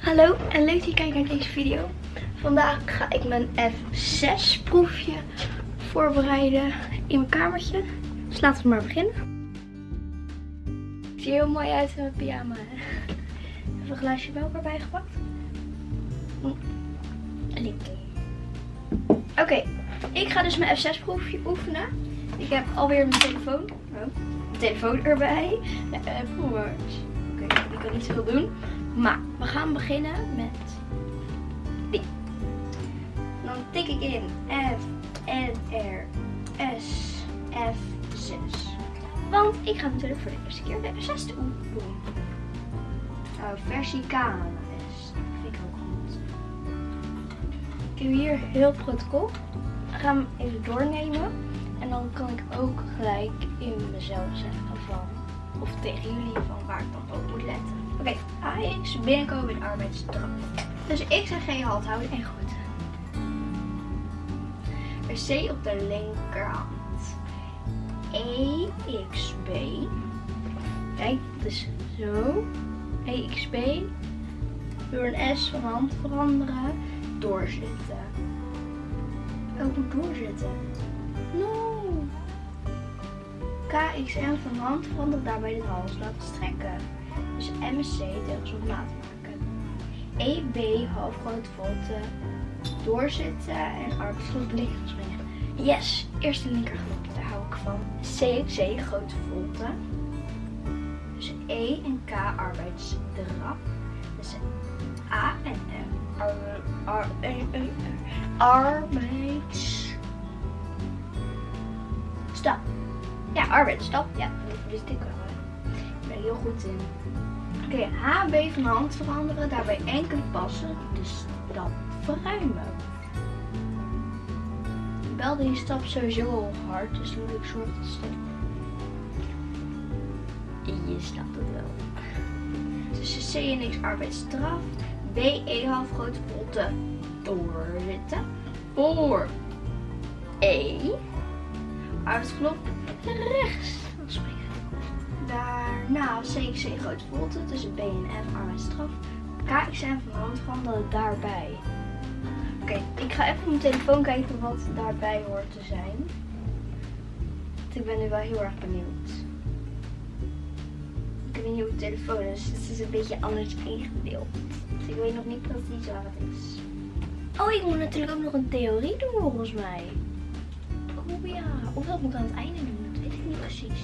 Hallo en leuk dat je kijkt naar deze video. Vandaag ga ik mijn F6 proefje voorbereiden in mijn kamertje. Dus laten we maar beginnen. Ik zie er heel mooi uit in mijn pyjama. Even een glaasje melk erbij gepakt. Lekker. Oké, ik ga dus mijn F6 proefje oefenen. Ik heb alweer mijn telefoon. Oh, mijn telefoon erbij. Watch. Oké, ik kan niet zoveel doen. Maar we gaan beginnen met die. Dan tik ik in F, N, R, S, F, 6. Want ik ga natuurlijk voor de eerste keer de F6 doen. Oh, versie. Dat vind ik ook goed. Ik heb hier heel protocol. Ik ga hem even doornemen. En dan kan ik ook gelijk in mezelf zeggen van, of tegen jullie van waar ik dan op moet letten. Oké, AX binnenkomen in arbeidsstraf. Dus X en G halt houden en goed. C op de linkerhand. E, X, B. Kijk, dus zo. E, X, B. Door een S van hand veranderen. Doorzitten. Ook moet doorzitten. No. KXM van hand veranderen daarbij de hals laten strekken. Dus telkens op maat maken. EB halfgrote volte doorzitten en arbeidsgroep. Yes, eerste linkergroep, daar hou ik van. CXC grote volte. Dus E en K arbeidsdrap. Dus A en M ar, ar, ar, arbeids stap. Ja, arbeidsstap. Ja, dat wist ik wel. Ik ben heel goed in. Oké, HB van hand veranderen. Daarbij enkele passen. Dus dan verruimen. Wel die stap sowieso al hard. Dus dan moet ik zorgen dat stap. Je snapt het wel. Tussen C en X arbeidsstraf. B, E half grote potte doorzitten. Voor E. Arbeidsklop rechts springen. Daarna CXC grote volte tussen B en F arbeidsstraf. KXM van hand veranderen daarbij. Oké, ik ga even op mijn telefoon kijken wat daarbij hoort te zijn. Want ik ben nu wel heel erg benieuwd. Ik heb een nieuwe telefoon, dus het is een beetje anders ingedeeld. Dus ik weet nog niet precies waar het is. Oh, ik moet natuurlijk ook nog een theorie doen volgens mij. Oh ja, of dat moet aan het einde doen, dat weet ik niet precies.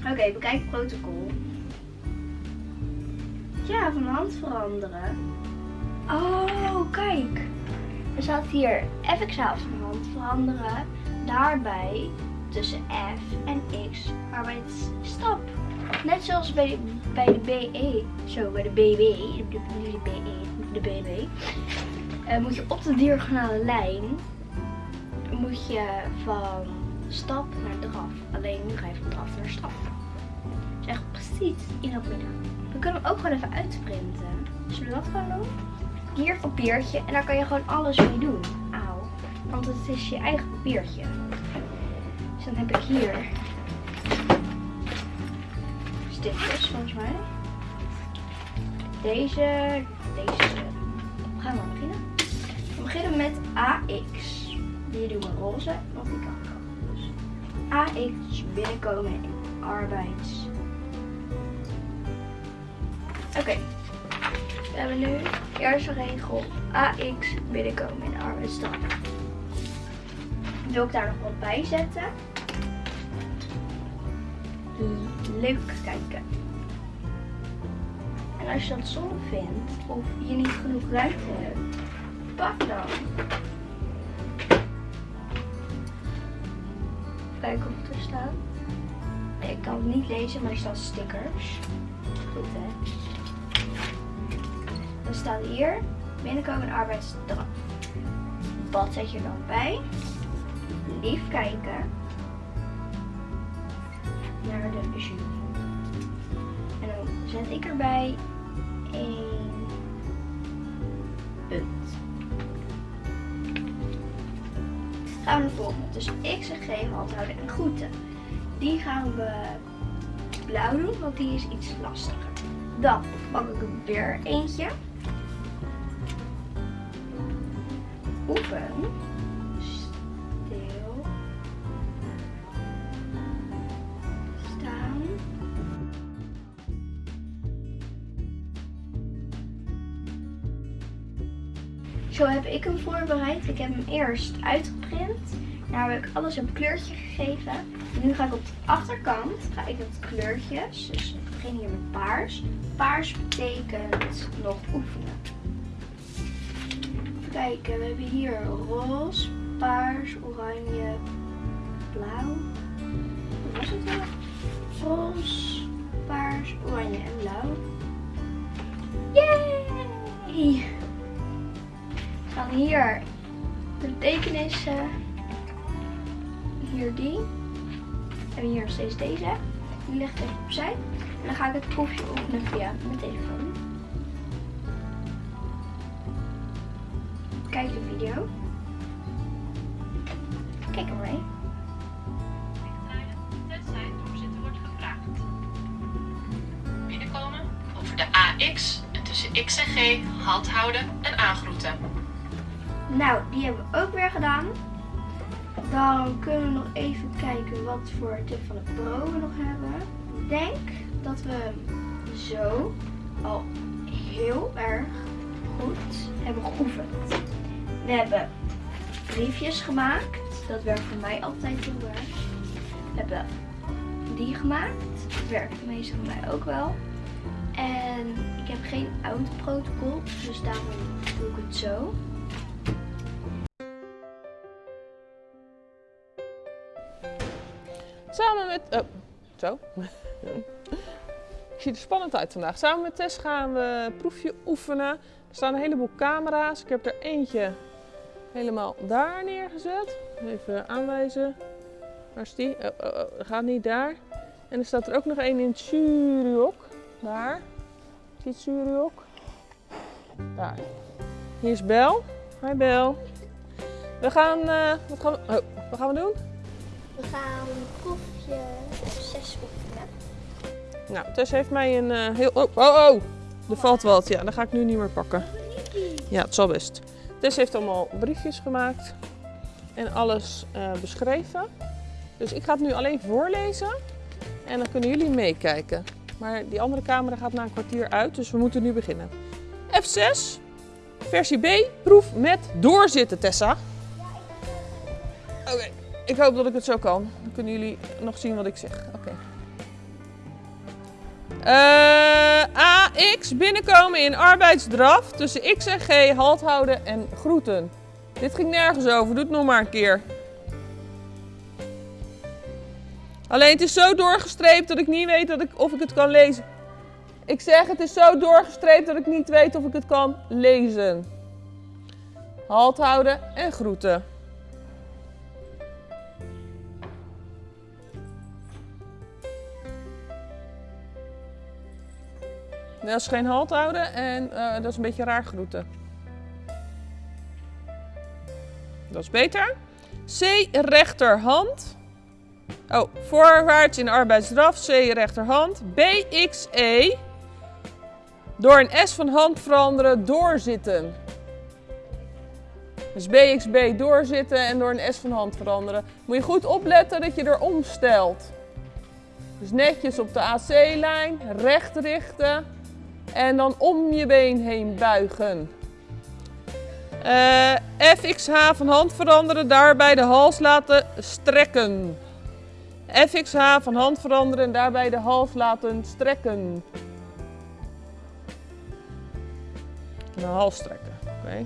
Oké, okay, bekijk protocol. Ja, van hand veranderen. Oh, kijk. Er staat hier FX van hand veranderen. Daarbij tussen F en X arbeidsstap. Net zoals bij de, bij de BE, zo bij de BB, de, de BE, de BB, uh, moet je op de diagonale lijn moet je van stap naar draf. Alleen nu ga je van draf naar stap. Dus echt precies midden. We kunnen hem ook gewoon even uitprinten. Zullen we dat gewoon doen? Hier papiertje en daar kan je gewoon alles mee doen. Auw. Want het is je eigen papiertje. Dus dan heb ik hier stipjes volgens mij. Deze, deze. Gaan we beginnen? We beginnen met AX. Die doen we roze, want die kan AX binnenkomen in arbeids. Oké. We hebben nu eerste regel AX binnenkomen in de arbeidsstap. Wil ik daar nog wat bij zetten? Leuk kijken. En als je dat zonde vindt of je niet genoeg ruimte hebt, pak dan er staat. ik kan het niet lezen, maar er staan stickers. Goed hè. Dan staat hier binnenkomen arbeidsstraf. Wat zet je dan bij? Lief kijken naar de jury. En dan zet ik erbij een gaan we volgende. Dus x en g handhouden en groeten. Die gaan we blauw doen, want die is iets lastiger. Dan pak ik er weer eentje. Oefen. Ik hem voorbereid. Ik heb hem eerst uitgeprint. Daar heb ik alles een kleurtje gegeven. Nu ga ik op de achterkant ga ik het kleurtjes. Dus ik begin hier met paars. Paars betekent nog oefenen. Even kijken, we hebben hier roze, paars, oranje, blauw. Wat was het wel? Roze, paars, oranje en blauw. Yay! Gaan hier de betekenissen. Hier die. En hier nog steeds deze. Die ik even opzij. En dan ga ik het proefje openen via mijn telefoon. Kijk de video. Kijk wordt gevraagd. Binnenkomen over de AX en tussen X en G hand houden en aangroeten. Nou, die hebben we ook weer gedaan. Dan kunnen we nog even kijken wat voor tip van de pro we nog hebben. Ik denk dat we zo al heel erg goed hebben geoefend. We hebben briefjes gemaakt. Dat werkt voor mij altijd heel erg. We hebben die gemaakt. Dat werkt meestal voor mij ook wel. En ik heb geen oud protocol, dus daarom doe ik het zo. Met. Oh, zo. Ik zie er spannend uit vandaag. Samen met Tess gaan we een proefje oefenen. Er staan een heleboel camera's. Ik heb er eentje helemaal daar neergezet. Even aanwijzen. Waar is die? Oh, oh, oh, gaat niet daar. En er staat er ook nog één in het juryhok. Daar. Zie je juryhok? Daar. Hier is Bel. Hi Bel. We gaan. eh, wat gaan we. Oh, wat gaan we doen? We gaan proefje 6 oefenen. Nou, Tess heeft mij een eh, heel... Oh, oh, oh! Er valt wat. Ja, dat ga ik nu niet meer pakken. Ja, het zal best. Tess heeft allemaal briefjes gemaakt. En alles eh, beschreven. Dus ik ga het nu alleen voorlezen. En dan kunnen jullie meekijken. Maar die andere camera gaat na een kwartier uit. Dus we moeten nu beginnen. F6. Versie B. Proef met doorzitten, Tessa. Oké. Ik hoop dat ik het zo kan. Dan kunnen jullie nog zien wat ik zeg. Oké. Eh, AX binnenkomen in arbeidsdraf tussen X en G, halt houden en groeten. Dit ging nergens over, doe het nog maar een keer. Alleen het is zo doorgestreept dat ik niet weet dat ik, of ik het kan lezen. Ik zeg het is zo doorgestreept dat ik niet weet of ik het kan lezen. Halt houden en groeten. Dat is geen halt houden en eh, dat is een beetje raar groeten. Dat is beter. C rechterhand. Oh, voorwaarts in arbeidsdraf. C rechterhand. B, X, E. Door een S van hand veranderen, doorzitten. Dus BXB doorzitten en door een S van hand veranderen. Moet je goed opletten dat je erom stelt. Dus netjes op de AC-lijn, recht richten. En dan om je been heen buigen. Eh, FXH van hand veranderen, daarbij de hals laten strekken. FXH van hand veranderen en daarbij de hals laten strekken. De hals strekken, oké.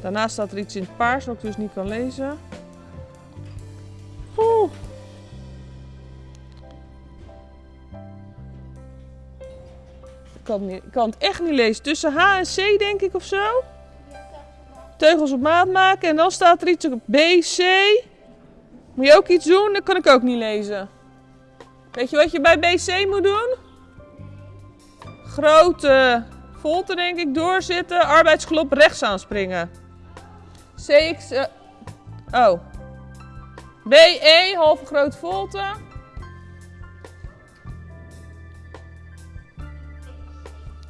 Daarnaast staat er iets in het paars wat ik dus niet kan lezen. Kan, niet, kan het echt niet lezen. Tussen H en C denk ik of zo. Teugels op maat maken en dan staat er iets op B, C. Moet je ook iets doen? Dat kan ik ook niet lezen. Weet je wat je bij BC moet doen? Grote volte denk ik doorzitten. Arbeidsglop rechts aanspringen. CX... eh, oh. BE, halve grote volte.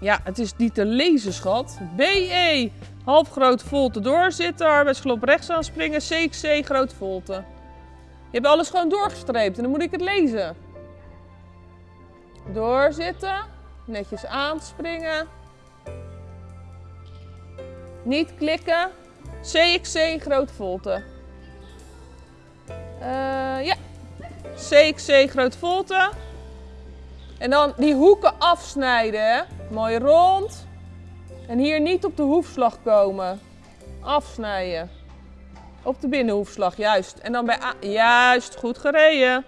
Ja, het is niet te lezen, schat. BE, half groot volte doorzitten, arbeidsgelop rechts aanspringen, CXC, groot volte. Je hebt alles gewoon doorgestreept en dan moet ik het lezen. Doorzitten, netjes aanspringen. Niet klikken. CXC, groot volte. Eh, ja, CXC, groot volte. En dan die hoeken afsnijden. Mooi rond. En hier niet op de hoefslag komen. Afsnijden. Op de binnenhoefslag, juist. En dan bij A. Juist, goed gereden.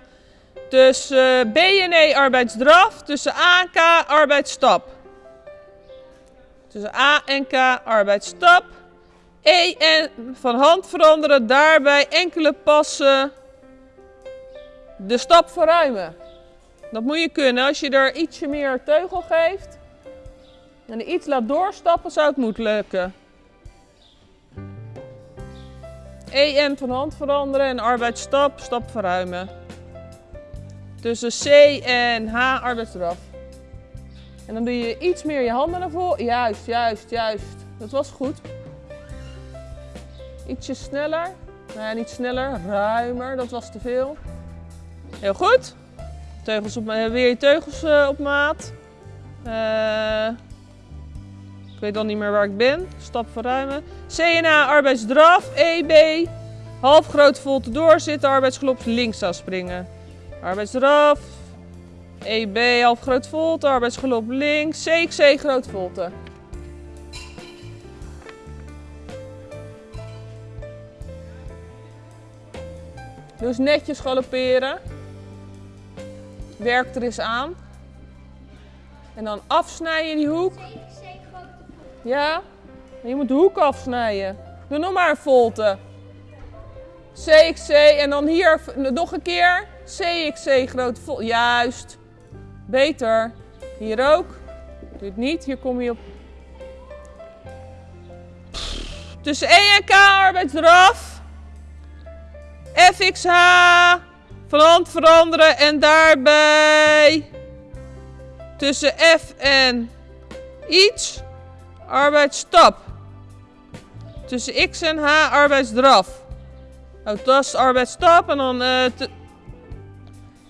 Tussen B en E arbeidsdraf. Tussen A en K arbeidsstap. Tussen A en K arbeidsstap. E en van hand veranderen. Daarbij enkele passen. De stap verruimen. Dat moet je kunnen. Als je er ietsje meer teugel geeft en iets laat doorstappen, zou het moeten lukken. EM van hand veranderen en arbeidsstap, stap verruimen. Tussen C en H arbeidsdraf. En dan doe je iets meer je handen naar voren. Juist, juist, juist. Dat was goed. Ietsje sneller. Nou niet sneller, ruimer. Dat was te veel. Heel goed. Teugels op, ma- weer je teugels eh, op maat. Eh, ik weet dan niet meer waar ik ben. Stap verruimen. CNA arbeidsdraf. EB. Half groot volte doorzitten. Arbeidsgelop links aanspringen. Arbeidsdraf. EB half groot volte. Arbeidsgelop links. CXC groot volte. Dus netjes galopperen. Werk er eens aan. En dan afsnijden die hoek. Ja, je moet de hoek afsnijden. Doe nog maar een volte. CXC en dan hier nog een keer. CXC grote volte. Juist. Beter. Hier ook. Het niet. Hier kom je op. Tussen E en K arbeidsdraf. FXH. Van hand veranderen en daarbij tussen F en iets arbeidsstap. Tussen X en H arbeidsdraf. Oh, dat is arbeidsstap en dan... eh,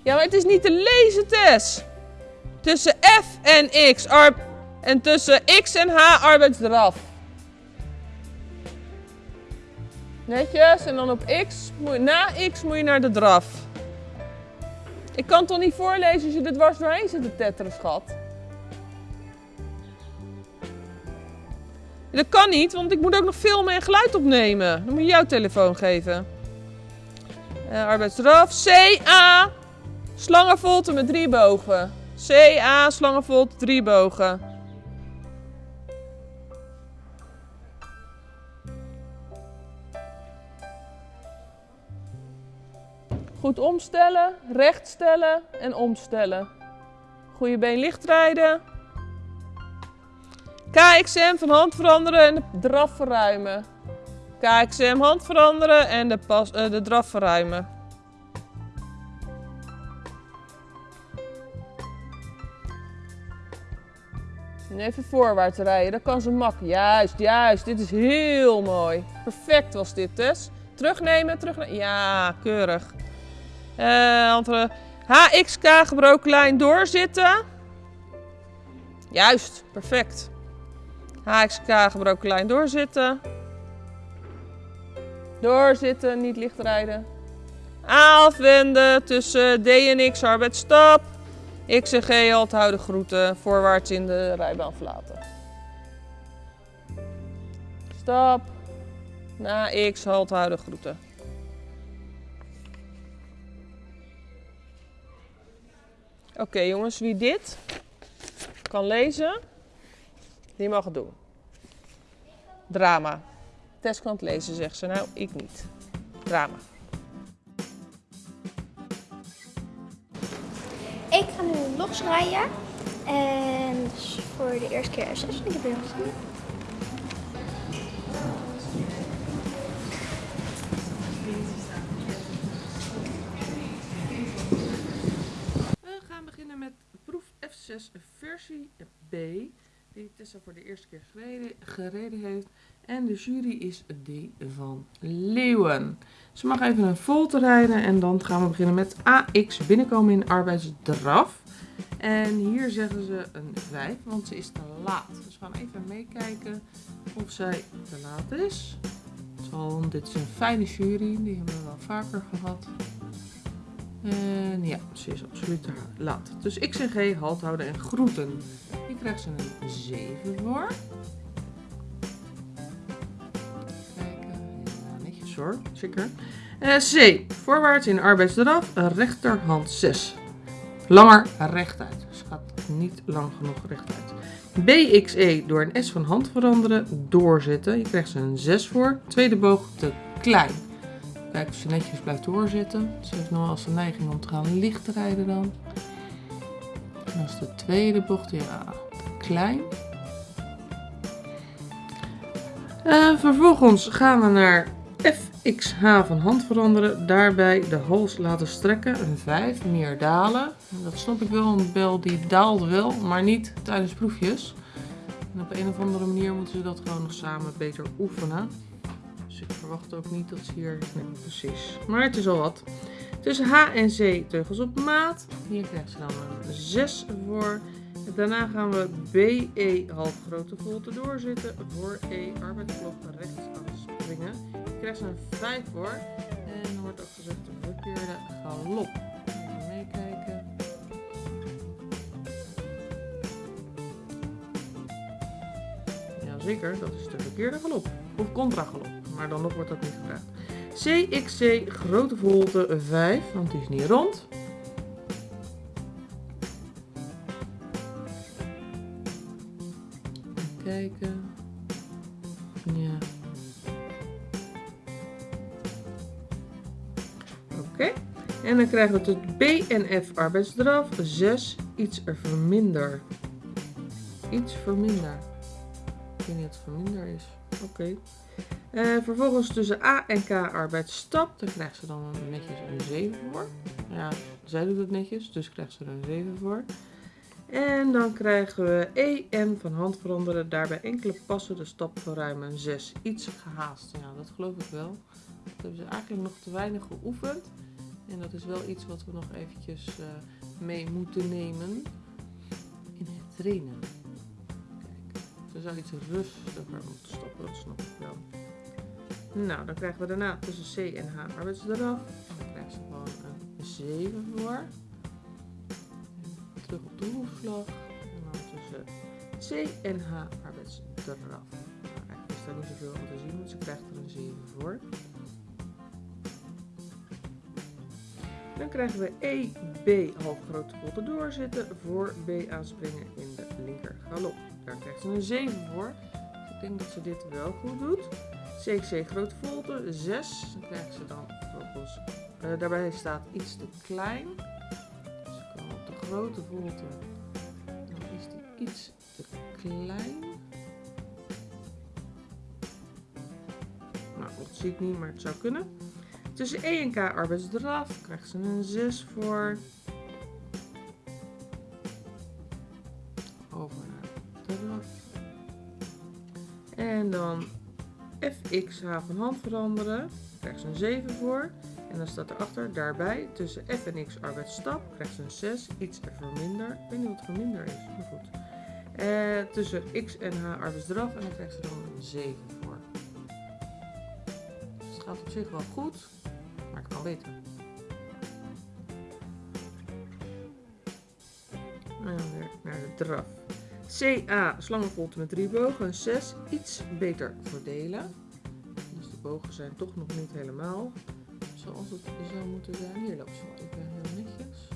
Ja, maar het is niet te lezen, Tess. Tussen F en X en tussen X en H arbeidsdraf. Netjes. En dan op X, na X moet je naar de draf. Ik kan toch niet voorlezen als je er dwars doorheen zit te tetteren, schat? Dat kan niet, want ik moet ook nog filmen en geluid opnemen. Dan moet je jouw telefoon geven. Eh, arbeidsdraf. CA. Slangenvolte met drie bogen. CA. Slangenvolte, drie bogen. Goed omstellen, recht stellen en omstellen. Goede been licht rijden. KXM van hand veranderen en de draf verruimen. KXM hand veranderen en de, pas, eh, de draf verruimen. En even voorwaarts rijden, dat kan ze makkelijk. Juist, juist, dit is heel mooi. Perfect was dit, Tess. Terugnemen, terugnemen. Ja, keurig. Eh, andere. HXK gebroken lijn doorzitten. Juist, perfect. HXK gebroken lijn doorzitten. Doorzitten, niet licht rijden. Afwenden tussen D en X arbeidsstap. X en G houden groeten. Voorwaarts in de rijbaan verlaten. Stap. Na X houden groeten. Oké jongens, wie dit kan lezen, die mag het doen. Drama. Tess kan het lezen, zegt ze. Nou, ik niet. Drama. Ik ga nu losrijden. En voor de eerste keer S6. Ik heb heel. F6 versie B. die Tessa voor de eerste keer gereden, gereden heeft. En de jury is die van Leeuwen. Ze mag even een volte rijden en dan gaan we beginnen met AX binnenkomen in arbeidsdraf. En hier zeggen ze een 5, want ze is te laat. Dus we gaan even meekijken of zij te laat is. Zal, dit is een fijne jury, die hebben we wel vaker gehad. En ja, ze is absoluut te laat. Dus X en G, halt houden en groeten. Hier krijgt ze een 7 voor. Kijken, netjes hoor, zeker. Eh, C, voorwaarts in arbeidsdraf, rechterhand 6. Langer rechtuit. Dus gaat niet lang genoeg rechtuit. BXE door een S van hand veranderen, doorzetten. Je krijgt ze een 6 voor. Tweede boog te klein. Kijk of ze netjes blijft doorzitten. Ze heeft nog wel eens de neiging om te gaan licht rijden dan. En als de tweede bocht, ja, klein. Uh, vervolgens gaan we naar FXH van hand veranderen. Daarbij de hals laten strekken. Een 5, meer dalen. Dat snap ik wel, een bel die daalt wel, maar niet tijdens proefjes. En op een of andere manier moeten ze dat gewoon nog samen beter oefenen. Dus ik verwacht ook niet dat ze hier... Precies. Maar het is al wat. Tussen H en C teugels op maat. Hier krijgt ze dan een 6 voor. En daarna gaan we BE half grote volte doorzitten. Voor E arbeidsblok rechts aan springen. Hier krijgt ze een 5 voor. En er wordt ook gezegd de verkeerde galop. Even meekijken. Jazeker, dat is de verkeerde galop. Of contragalop maar dan nog wordt dat niet gevraagd. CXC, grote volte 5, want die is niet rond. Kijken. Ja. Oké. En dan krijgen we het BNF arbeidsdraf 6, iets er verminder. Iets verminder. Ik weet niet wat verminder is. Oké. Uh, vervolgens tussen A en K arbeidsstap. Daar krijgt ze dan netjes een 7 voor. Ja, zij doet het netjes, dus krijgt ze er een 7 voor. En dan krijgen we EN van hand veranderen. Daarbij enkele passen de stap verruimen. 6. Iets gehaast. Ja, dat geloof ik wel. Dat hebben ze eigenlijk nog te weinig geoefend. En dat is wel iets wat we nog eventjes uh, mee moeten nemen in het trainen. Kijk, ze zou iets rustiger moeten stappen, dat snap ik wel. Nou, dan krijgen we daarna tussen C en H arbeidsdraf. Dan krijgen ze gewoon een 7 voor. Terug op de hoefslag. En dan tussen C en H arbeidsdraf. Nou, eigenlijk is daar niet zoveel aan te zien, want ze krijgt er een 7 voor. Dan krijgen we E, B half grote doorzitten voor B aanspringen in de linker galop. Daar krijgt ze een 7 voor. ik denk dat ze dit wel goed doet. CXC grote volte, 6. Dan krijgen ze dan vervolgens, uh, daarbij staat iets te klein. Dus ik kan op de grote volte, dan is die iets te klein. Nou, dat zie ik niet, maar het zou kunnen. Tussen E en K arbeidsdraf krijgt ze een 6 voor. Over naar draf. En dan fx h van hand veranderen. Krijgt ze een 7 voor. En dan staat erachter daarbij tussen f en x arbeidsstap. Krijgt ze een 6. Iets er minder. Ik weet niet wat verminder is, maar goed. Eh, tussen x en h arbeidsdraf. En dan krijgt ze dan een 7 voor. Dus het gaat op zich wel goed. Maar het kan beter. En weer naar de draf. CA, slangenvolte met drie bogen, een 6, iets beter verdelen. Dus de bogen zijn toch nog niet helemaal zoals het zou moeten zijn. Hier loopt ze wel even heel netjes.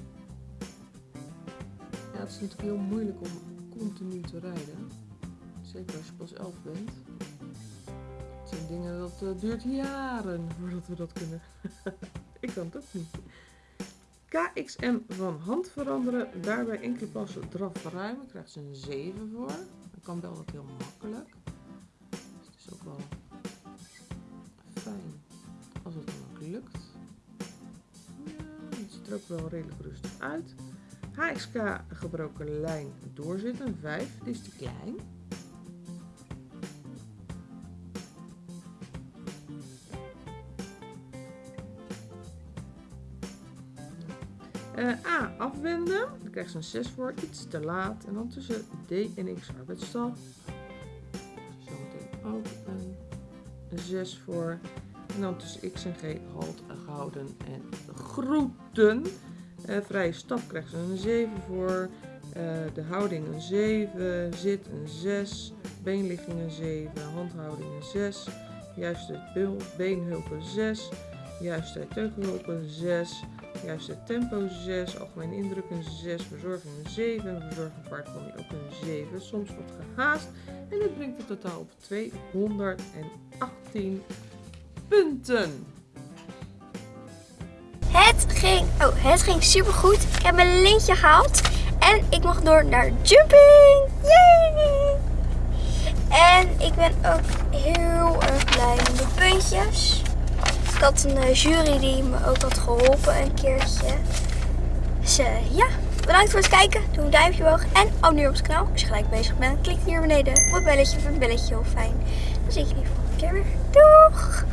Ja, het is natuurlijk heel moeilijk om continu te rijden. Zeker als je pas 11 bent. Het zijn dingen dat uh, duurt jaren voordat we dat kunnen. Ik kan het ook niet. KXM van hand veranderen. Daarbij enkele passen draf verruimen. Krijgt ze een 7 voor. Dan kan wel dat heel makkelijk. Dus het is ook wel fijn als het dan ook lukt. Het ziet er ook wel redelijk rustig uit. HXK gebroken lijn doorzitten. 5. Die is te klein. Eh, A, afwenden. Daar krijgt ze een 6 voor. Iets te laat. En dan tussen D en X arbeidsstaf. Zometeen ook een 6 voor. En dan tussen X en G halt gehouden en groeten. Eh, vrije stap krijgt ze een 7 voor. Eh, de houding een 7. Zit een 6. Beenligging een 7. Handhouding een 6. Juiste beel- beenhulpen 6. Juiste teugelhulpen 6. Juiste tempo 6. Algemeen indruk een 6. Verzorging een 7. Verzorging paardpony ook een 7. Soms wat gehaast. En dit brengt het totaal op 218 punten. Het ging, oh, het ging super goed. Ik heb mijn lintje gehaald. En ik mag door naar jumping. Yay! En ik ben ook heel erg blij met de puntjes. Had een eh, jury die me ook had geholpen een keertje. Dus eh, ja, bedankt voor het kijken. Doe een duimpje omhoog en abonneer op het kanaal als je gelijk bezig bent. Klik hier beneden op het belletje voor een belletje heel fijn. Dan zie ik jullie volgende keer weer. Doeg!